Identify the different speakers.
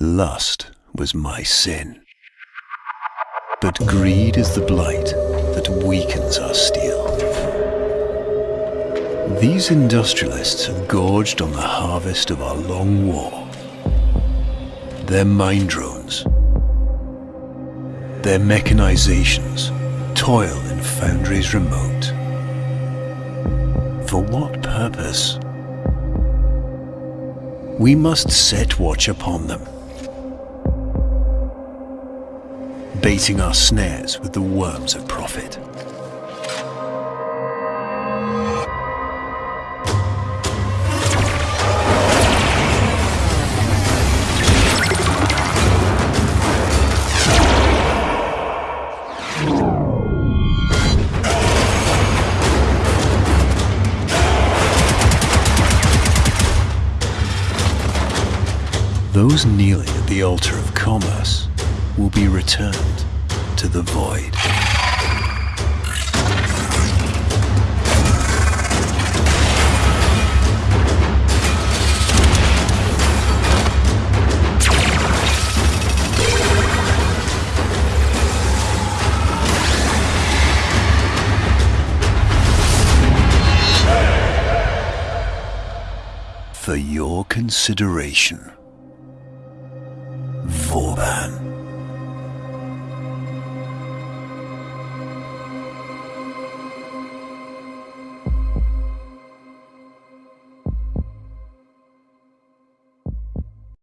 Speaker 1: Lust was my sin. But greed is the blight that weakens our steel. These industrialists have gorged on the harvest of our long war. Their mine drones, their mechanizations toil in foundries remote. For what purpose? We must set watch upon them, baiting our snares with the worms of profit. Those kneeling at the altar of commerce will be returned to the void. For your consideration. Woban.